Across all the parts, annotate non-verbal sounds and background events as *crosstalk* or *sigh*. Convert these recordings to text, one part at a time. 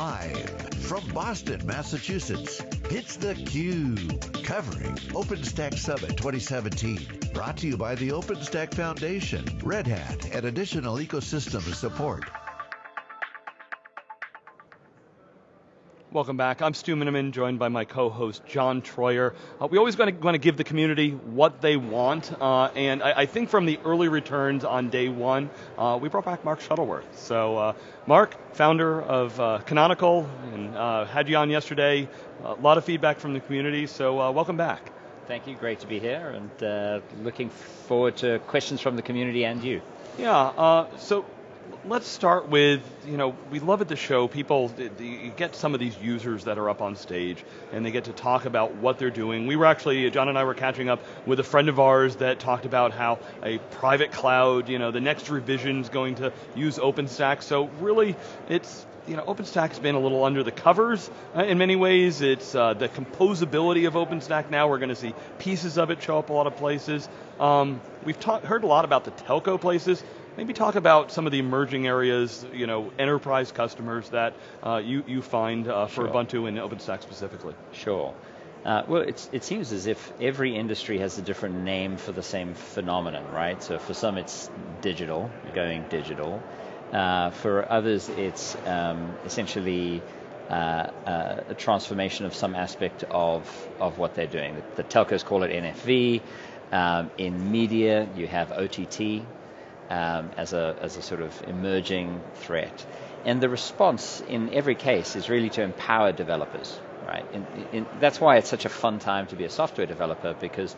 Live from Boston, Massachusetts, it's theCUBE, covering OpenStack Summit 2017. Brought to you by the OpenStack Foundation, Red Hat, and additional ecosystem support. Welcome back. I'm Stu Miniman, joined by my co-host John Troyer. Uh, we always want to, give the community what they want, uh, and I, I, think from the early returns on day one, uh, we brought back Mark Shuttleworth. So, uh, Mark, founder of uh, Canonical, and uh, had you on yesterday. A lot of feedback from the community, so welcome back. Thank you. Great to be here, and looking forward to questions from the community and you. Yeah. so let's start with, you know, we love at the show, people, you get some of these users that are up on stage and they get to talk about what they're doing. We were actually, John and I were catching up with a friend of ours that talked about how a private cloud, you know, the next revision is going to use OpenStack. So really, it's, you know, OpenStack's been a little under the covers uh, in many ways. It's uh, the composability of OpenStack now. We're going to see pieces of it show up a lot of places. Um, we've talked heard a lot about the telco places. Maybe talk about some of the emerging areas, you know, enterprise customers that uh, you, you find uh, for sure. Ubuntu and OpenStack specifically. Sure. Uh, well, it seems as if every industry has a different name for the same phenomenon, right? So for some it's digital, going digital. Uh, for others it's um, essentially uh, uh, a transformation of some aspect of, of what they're doing. The, the telcos call it NFV. Um, in media, you have OTT, um, as, a, as a sort of emerging threat. And the response in every case is really to empower developers, right? In, in, that's why it's such a fun time to be a software developer because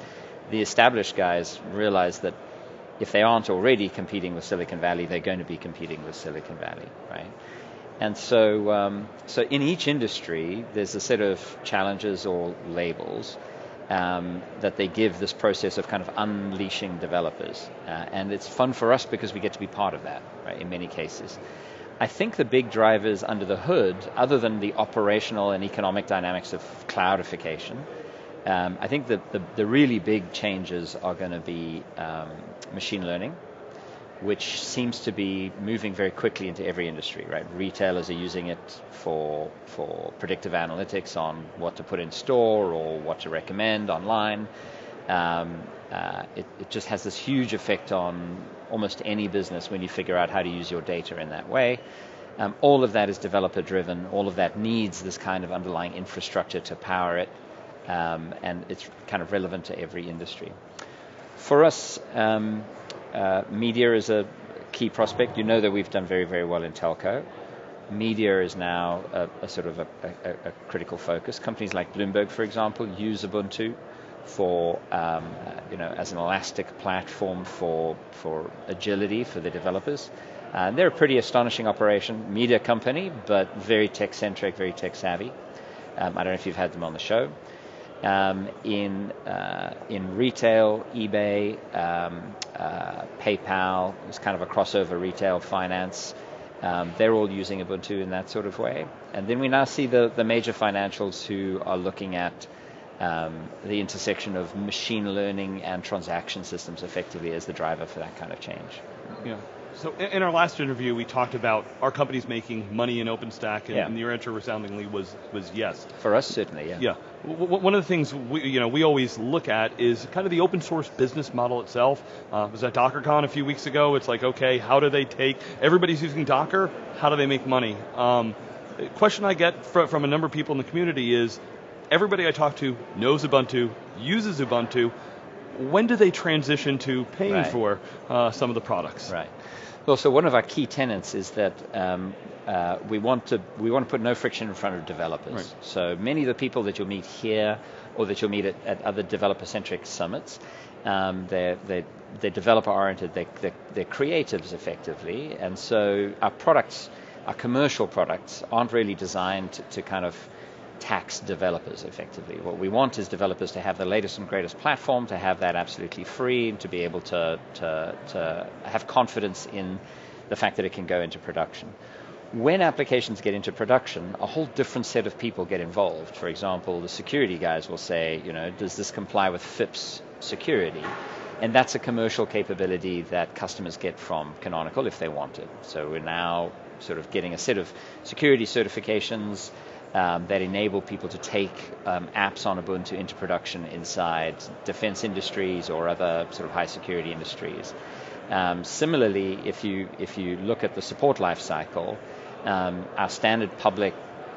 the established guys realize that if they aren't already competing with Silicon Valley, they're going to be competing with Silicon Valley, right? And so, um, so in each industry, there's a set of challenges or labels um, that they give this process of kind of unleashing developers. Uh, and it's fun for us because we get to be part of that, right, in many cases. I think the big drivers under the hood, other than the operational and economic dynamics of cloudification, um, I think that the, the, really big changes are going to be um, machine learning, which seems to be moving very quickly into every industry, right? Retailers are using it for, for predictive analytics on what to put in store or what to recommend online. Um, uh, it, it, just has this huge effect on almost any business when you figure out how to use your data in that way. Um, all of that is developer driven. All of that needs this kind of underlying infrastructure to power it, um, and it's kind of relevant to every industry. For us, um, uh, media is a key prospect. You know that we've done very, very well in telco. Media is now a, a sort of a, a, a, critical focus. Companies like Bloomberg, for example, use Ubuntu for um, you know as an elastic platform for for agility for the developers. Uh, they're a pretty astonishing operation, media company, but very tech centric, very tech savvy. Um, I don't know if you've had them on the show. Um, in uh, in retail, eBay, um, uh, PayPal It's kind of a crossover retail finance. Um, they're all using Ubuntu in that sort of way. And then we now see the, the major financials who are looking at um, the intersection of machine learning and transaction systems effectively as the driver for that kind of change. Yeah. So in our last interview, we talked about our companies making money in OpenStack, and, yeah. and your answer resoundingly was was yes. For us, certainly, yeah. Yeah. one of the things we you know we always look at is kind of the open source business model itself. Uh, was at DockerCon a few weeks ago. It's like, okay, how do they take everybody's using Docker? How do they make money? Um, question I get from, from a number of people in the community is, everybody I talk to knows Ubuntu, uses Ubuntu when do they transition to paying right. for uh, some of the products? Right. Well, so one of our key tenets is that um, uh, we want to we want to put no friction in front of developers. Right. So many of the people that you'll meet here or that you'll meet at, at other developer-centric summits, um, they're, they're, they're developer-oriented, they're, they're, they're creatives effectively, and so our products, our commercial products, aren't really designed to, to kind of tax developers effectively. What we want is developers to have the latest and greatest platform, to have that absolutely free, and to be able to, to, to have confidence in the fact that it can go into production. When applications get into production, a whole different set of people get involved. For example, the security guys will say, you know, does this comply with FIPS security? and that's a commercial capability that customers get from Canonical if they want it. So we're now sort of getting a set of security certifications um, that enable people to take um, apps on Ubuntu into production inside defense industries or other sort of high security industries. Um, similarly, if you if you look at the support lifecycle, um, our standard public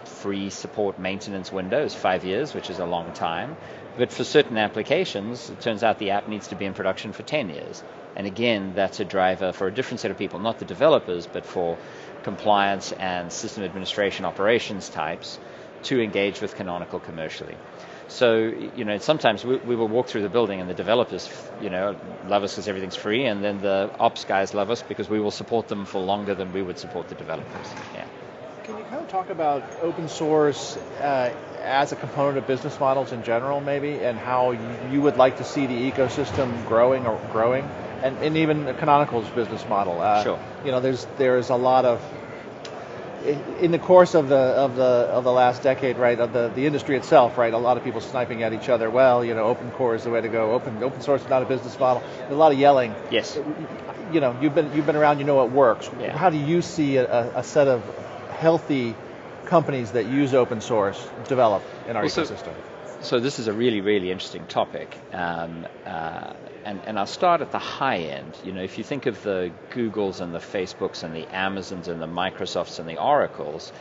free support maintenance window is five years, which is a long time. But for certain applications, it turns out the app needs to be in production for 10 years. And again, that's a driver for a different set of people, not the developers, but for compliance and system administration operations types to engage with Canonical commercially. So, you know, sometimes we, we, will walk through the building and the developers, you know, love us because everything's free, and then the ops guys love us because we will support them for longer than we would support the developers. Yeah. Kind of talk about open source uh, as a component of business models in general, maybe, and how you would like to see the ecosystem growing or growing, and, and even Canonical's business model? Uh, sure. You know, there's there's a lot of in the course of the of the of the last decade, right, of the, the industry itself, right, a lot of people sniping at each other. Well, you know, open core is the way to go. Open open source is not a business model. There's a lot of yelling. Yes. You know, you've been you've been around. You know what works. Yeah. How do you see a, a set of healthy companies that use open source develop in our well, ecosystem? So, so, this is a really really interesting topic. Um, uh, and, and I'll start at the high end. You know, if you think of the Googles and the Facebooks and the Amazons and the Microsofts and the Oracles,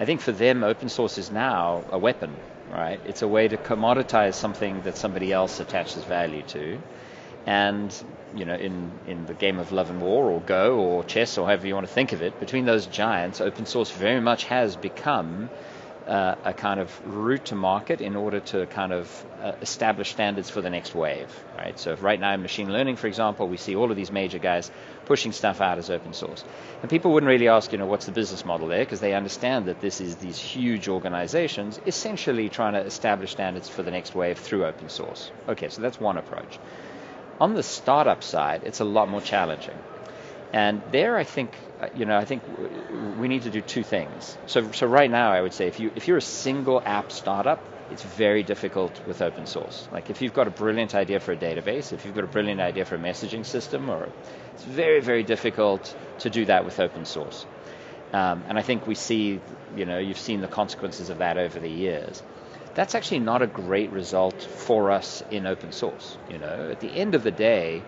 I think for them, open source is now a weapon, right? It's a way to commoditize something that somebody else attaches value to. And, you know, in, in the game of love and war or Go or chess or however you want to think of it, between those giants, open source very much has become uh, a kind of route to market in order to kind of uh, establish standards for the next wave, right? So right now in machine learning, for example, we see all of these major guys pushing stuff out as open source. And people wouldn't really ask, you know, what's the business model there? Because they understand that this is these huge organizations essentially trying to establish standards for the next wave through open source. Okay, so that's one approach. On the startup side, it's a lot more challenging. And there, I think, uh, you know, I think we need to do two things. So, so right now, I would say if you if you're a single app startup, it's very difficult with open source. Like if you've got a brilliant idea for a database, if you've got a brilliant idea for a messaging system, or it's very very difficult to do that with open source. Um, and I think we see, you know, you've seen the consequences of that over the years. That's actually not a great result for us in open source. You know, at the end of the day,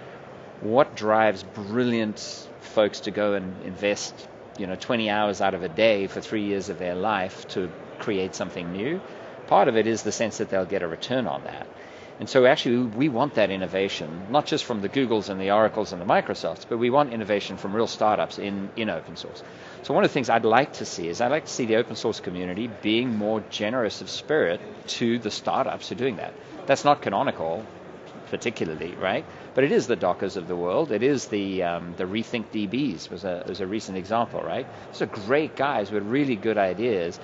what drives brilliant folks to go and invest, you know, 20 hours out of a day for three years of their life to create something new. Part of it is the sense that they'll get a return on that. And so actually we want that innovation, not just from the Googles and the Oracles and the Microsofts, but we want innovation from real startups in, in open source. So one of the things I'd like to see is I'd like to see the open source community being more generous of spirit to the startups who are doing that. That's not canonical particularly, right? But it is the Dockers of the world. It is the um, the Rethink DBs was a was a recent example, right? These are great guys with really good ideas,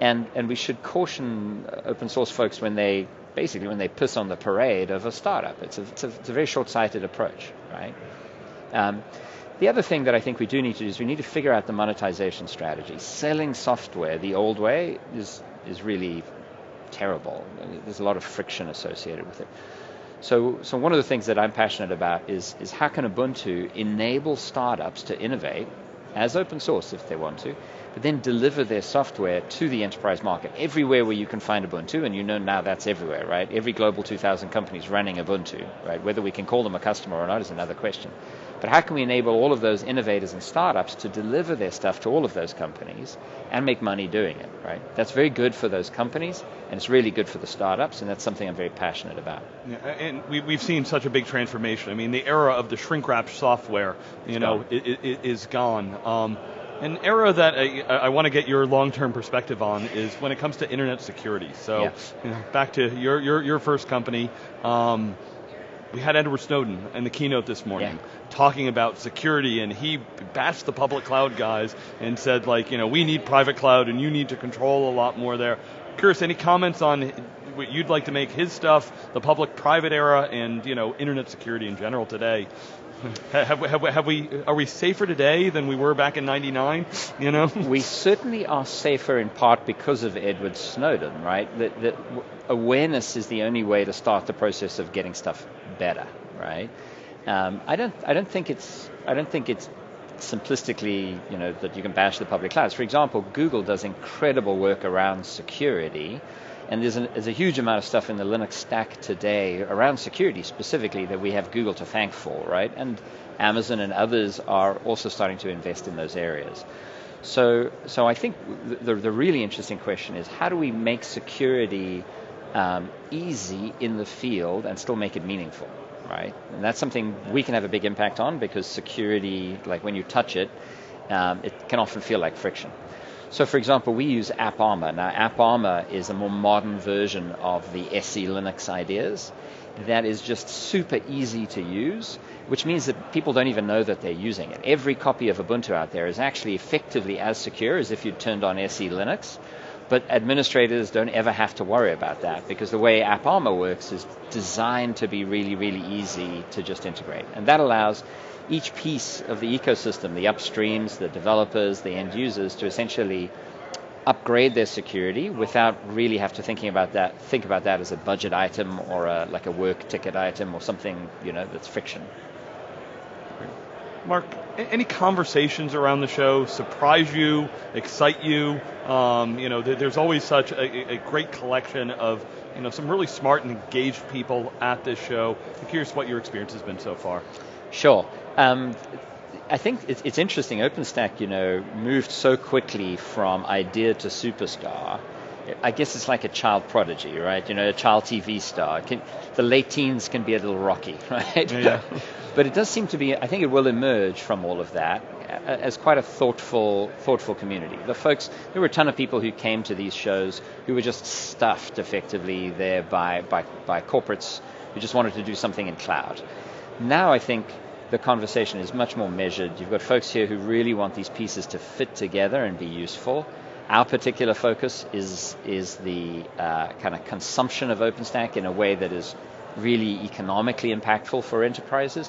and and we should caution open source folks when they basically when they piss on the parade of a startup. It's a it's a, it's a very short-sighted approach, right? Um, the other thing that I think we do need to do is we need to figure out the monetization strategy. Selling software the old way is is really terrible. There's a lot of friction associated with it. So, so one of the things that I'm passionate about is, is how can Ubuntu enable startups to innovate as open source if they want to, but then deliver their software to the enterprise market everywhere where you can find Ubuntu, and you know now that's everywhere, right? Every Global 2000 company is running Ubuntu, right? Whether we can call them a customer or not is another question. But how can we enable all of those innovators and startups to deliver their stuff to all of those companies and make money doing it, right? That's very good for those companies, and it's really good for the startups, and that's something I'm very passionate about. Yeah, and we, have seen such a big transformation. I mean, the era of the shrink wrap software, you know, is gone. Um, an era that I, I want to get your long-term perspective on is when it comes to internet security. So, yeah. you know, back to your your, your first company. Um, we had Edward Snowden in the keynote this morning yeah. talking about security, and he bashed the public cloud guys and said, like, you know, we need private cloud and you need to control a lot more there. Curious, any comments on what you'd like to make his stuff, the public-private era, and you know, internet security in general today? *laughs* have, have, have, we are we safer today than we were back in '99? You know, *laughs* we certainly are safer in part because of Edward Snowden, right? That, that awareness is the only way to start the process of getting stuff better, right? Um, I don't I don't think it's I don't think it's simplistically, you know, that you can bash the public clouds. For example, Google does incredible work around security, and there's, an, there's, a huge amount of stuff in the Linux stack today around security specifically that we have Google to thank for, right? And Amazon and others are also starting to invest in those areas. So, so I think the, the really interesting question is how do we make security um, easy in the field and still make it meaningful? right? And that's something we can have a big impact on because security, like when you touch it, um, it can often feel like friction. So, for example, we use AppArmor. Now, AppArmor is a more modern version of the SE Linux ideas that is just super easy to use, which means that people don't even know that they're using it. Every copy of Ubuntu out there is actually effectively as secure as if you'd turned on SE Linux, but administrators don't ever have to worry about that because the way AppArmor works is designed to be really, really easy to just integrate. And that allows each piece of the ecosystem, the upstreams, the developers, the end users, to essentially upgrade their security without really have to thinking about that think about that as a budget item or a, like a work ticket item or something you know that's friction. Mark, any conversations around the show surprise you, excite you? Um, you know, there's always such a, a, great collection of, you know, some really smart and engaged people at this show. I'm curious what your experience has been so far. Sure. Um, I think it's, it's interesting. OpenStack, you know, moved so quickly from idea to superstar. I guess it's like a child prodigy, right? You know, a child TV star. Can, the late teens can be a little rocky, *laughs* right? Yeah. but it does seem to be. I think it will emerge from all of that as quite a thoughtful, thoughtful community. The folks, there were a ton of people who came to these shows who were just stuffed effectively there by by, by corporates who just wanted to do something in cloud. Now I think the conversation is much more measured. You've got folks here who really want these pieces to fit together and be useful. Our particular focus is is the uh, kind of consumption of OpenStack in a way that is really economically impactful for enterprises.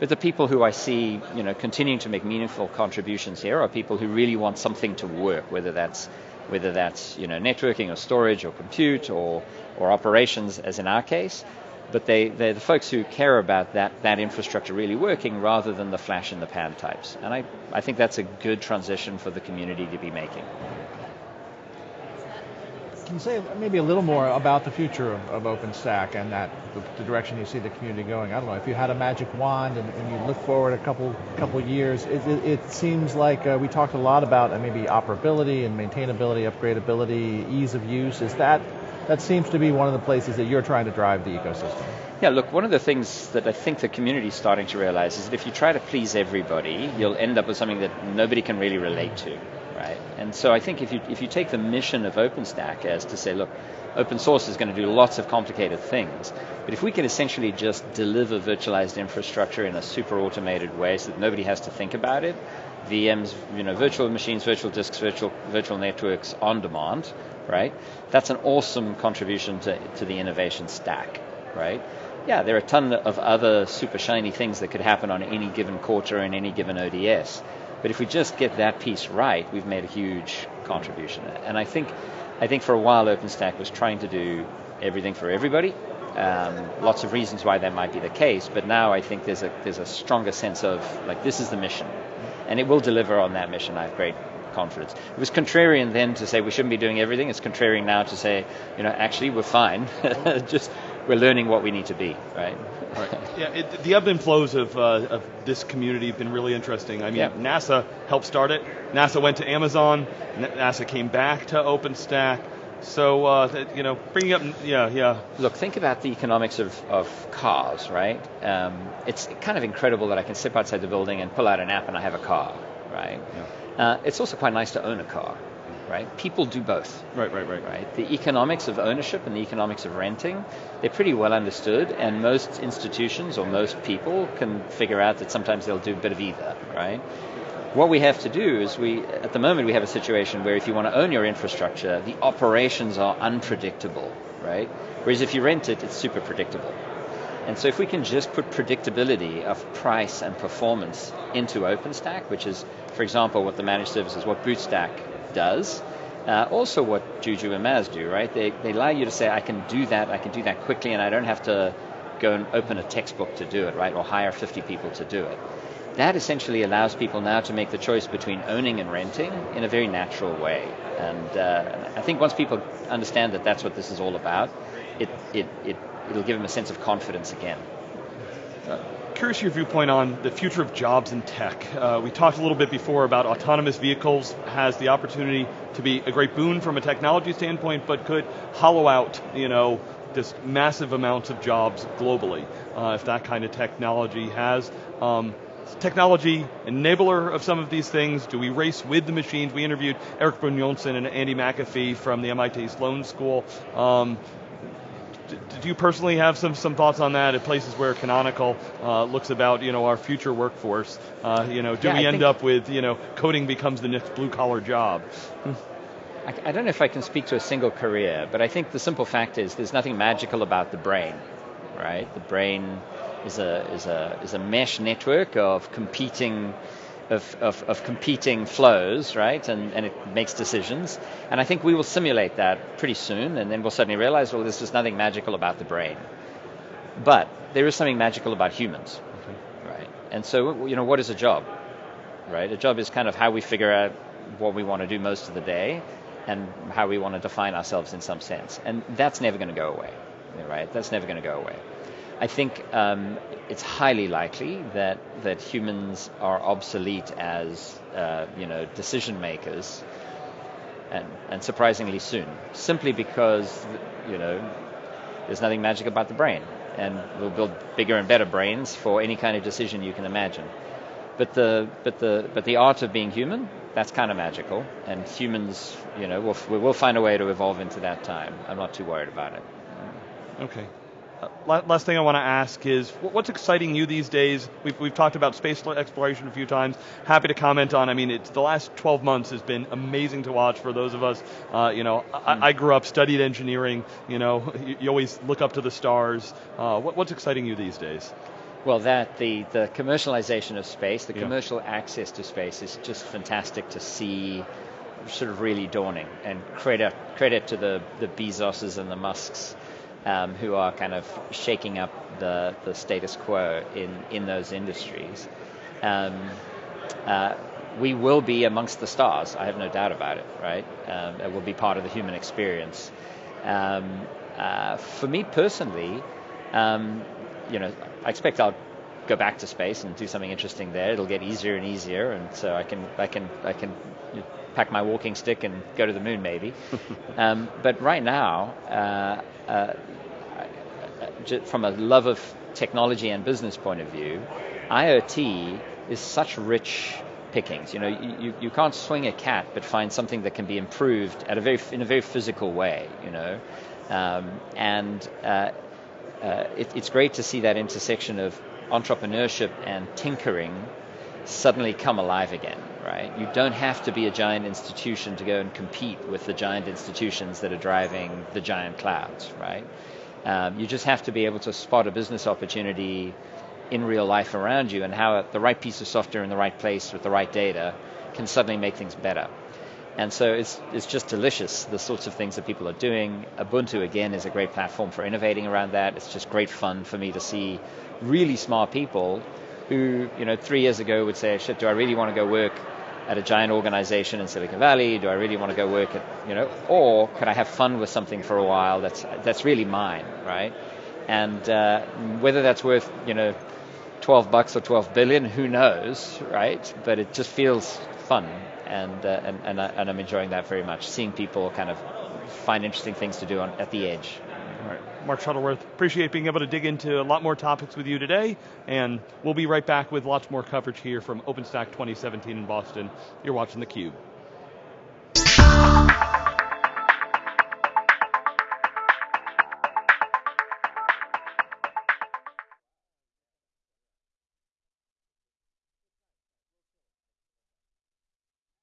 But the people who I see, you know, continuing to make meaningful contributions here are people who really want something to work, whether that's whether that's you know networking or storage or compute or or operations, as in our case. But they, they're the folks who care about that, that infrastructure really working rather than the flash in the pan types. And I, I think that's a good transition for the community to be making. Can you say maybe a little more about the future of, of OpenStack and that the, the, direction you see the community going? I don't know if you had a magic wand and, and you look forward a couple couple years. It, it, it seems like uh, we talked a lot about uh, maybe operability and maintainability, upgradability, ease of use. Is that that seems to be one of the places that you're trying to drive the ecosystem? Yeah, look, one of the things that I think the community is starting to realize is that if you try to please everybody, you'll end up with something that nobody can really relate to right? And so I think if you if you take the mission of OpenStack as to say, look, open source is going to do lots of complicated things, but if we can essentially just deliver virtualized infrastructure in a super automated way so that nobody has to think about it, VMs, you know, virtual machines, virtual disks, virtual virtual networks on demand, right? That's an awesome contribution to, to the innovation stack, right? Yeah, there are a ton of other super shiny things that could happen on any given quarter in any given ODS. But if we just get that piece right, we've made a huge contribution. And I think, I think for a while OpenStack was trying to do everything for everybody. Um, lots of reasons why that might be the case, but now I think there's a there's a stronger sense of like this is the mission, and it will deliver on that mission. I have great confidence. It was contrarian then to say we shouldn't be doing everything. It's contrarian now to say, you know, actually we're fine. *laughs* Just we're learning what we need to be, right? Right. *laughs* Yeah, it, the ebb and flows of, uh, of this community have been really interesting. I mean, yeah. NASA helped start it. NASA went to Amazon. NASA came back to OpenStack. So, uh, you know, bringing up, yeah, yeah. Look, think about the economics of, of cars, right? Um, it's kind of incredible that I can step outside the building and pull out an app and I have a car, right? Yeah. Uh, it's also quite nice to own a car right? People do both. Right, right, right. Right. The economics of ownership and the economics of renting, they're pretty well understood, and most institutions or most people can figure out that sometimes they'll do a bit of either, right? What we have to do is we, at the moment, we have a situation where if you want to own your infrastructure, the operations are unpredictable, right? Whereas if you rent it, it's super predictable. And so if we can just put predictability of price and performance into OpenStack, which is, for example, what the managed services, what BootStack does. Uh, also, what Juju and MAAS do, right? They, they allow you to say, I can do that, I can do that quickly, and I don't have to go and open a textbook to do it, right? Or hire 50 people to do it. That essentially allows people now to make the choice between owning and renting in a very natural way. And uh, I think once people understand that that's what this is all about, it, it, it, it'll give them a sense of confidence again. Curious your viewpoint on the future of jobs in tech. Uh, we talked a little bit before about autonomous vehicles has the opportunity to be a great boon from a technology standpoint, but could hollow out, you know, just massive amounts of jobs globally uh, if that kind of technology has. Um, technology enabler of some of these things? Do we race with the machines? We interviewed Eric Brynjolfsson and Andy McAfee from the MIT Sloan School. Um, do you personally have some, some thoughts on that at places where Canonical uh, looks about you know our future workforce? Uh, you know, do yeah, we I end up with you know coding becomes the next blue collar job? I, I don't know if I can speak to a single career, but I think the simple fact is there's nothing magical about the brain, right? The brain is a is a is a mesh network of competing of, of, of, competing flows, right? And, and it makes decisions. And I think we will simulate that pretty soon, and then we'll suddenly realize, well, there's just nothing magical about the brain. But there is something magical about humans, okay. right? And so, you know, what is a job, right? A job is kind of how we figure out what we want to do most of the day, and how we want to define ourselves in some sense. And that's never going to go away, right? That's never going to go away. I think um, it's highly likely that that humans are obsolete as uh, you know decision makers, and and surprisingly soon, simply because you know there's nothing magic about the brain, and we'll build bigger and better brains for any kind of decision you can imagine. But the but the but the art of being human that's kind of magical, and humans, you know, we'll, we'll find a way to evolve into that time. I'm not too worried about it. Okay. Last thing I want to ask is, what's exciting you these days? We've, we've talked about space exploration a few times. Happy to comment on. I mean, it's the last 12 months has been amazing to watch for those of us. Uh, you know. I, I, grew up, studied engineering. You know, *laughs* you, you always look up to the stars. Uh, what, what's exciting you these days? Well, that the, the commercialization of space, the yeah. commercial access to space is just fantastic to see sort of really dawning and credit credit to the, the Bezoses and the Musks um, who are kind of shaking up the, the status quo in, in those industries. Um, uh, we will be amongst the stars, I have no doubt about it, right? Um, it will be part of the human experience. Um, uh, for me personally, um, you know, I expect I'll go back to space and do something interesting there. It'll get easier and easier, and so I can I can I can pack my walking stick and go to the moon maybe. *laughs* um, but right now, uh, uh, from a love of technology and business point of view, IoT is such rich pickings. You know, you, you can't swing a cat, but find something that can be improved at a very in a very physical way. You know, um, and uh, uh, it, it's great to see that intersection of entrepreneurship and tinkering suddenly come alive again, right? You don't have to be a giant institution to go and compete with the giant institutions that are driving the giant clouds, right? Um, you just have to be able to spot a business opportunity in real life around you and how the right piece of software in the right place with the right data can suddenly make things better. And so it's, it's just delicious, the sorts of things that people are doing. Ubuntu, again, is a great platform for innovating around that. It's just great fun for me to see really smart people who, you know, three years ago would say, shit, do I really want to go work at a giant organization in Silicon Valley? Do I really want to go work at, you know, or can I have fun with something for a while that's, that's really mine, right? And uh, whether that's worth, you know, 12 bucks or 12 billion, who knows, right? But it just feels fun and uh, and and, I, and I'm enjoying that very much. Seeing people kind of find interesting things to do on, at the edge. Mark Shuttleworth, appreciate being able to dig into a lot more topics with you today, and we'll be right back with lots more coverage here from OpenStack 2017 in Boston. You're watching theCUBE.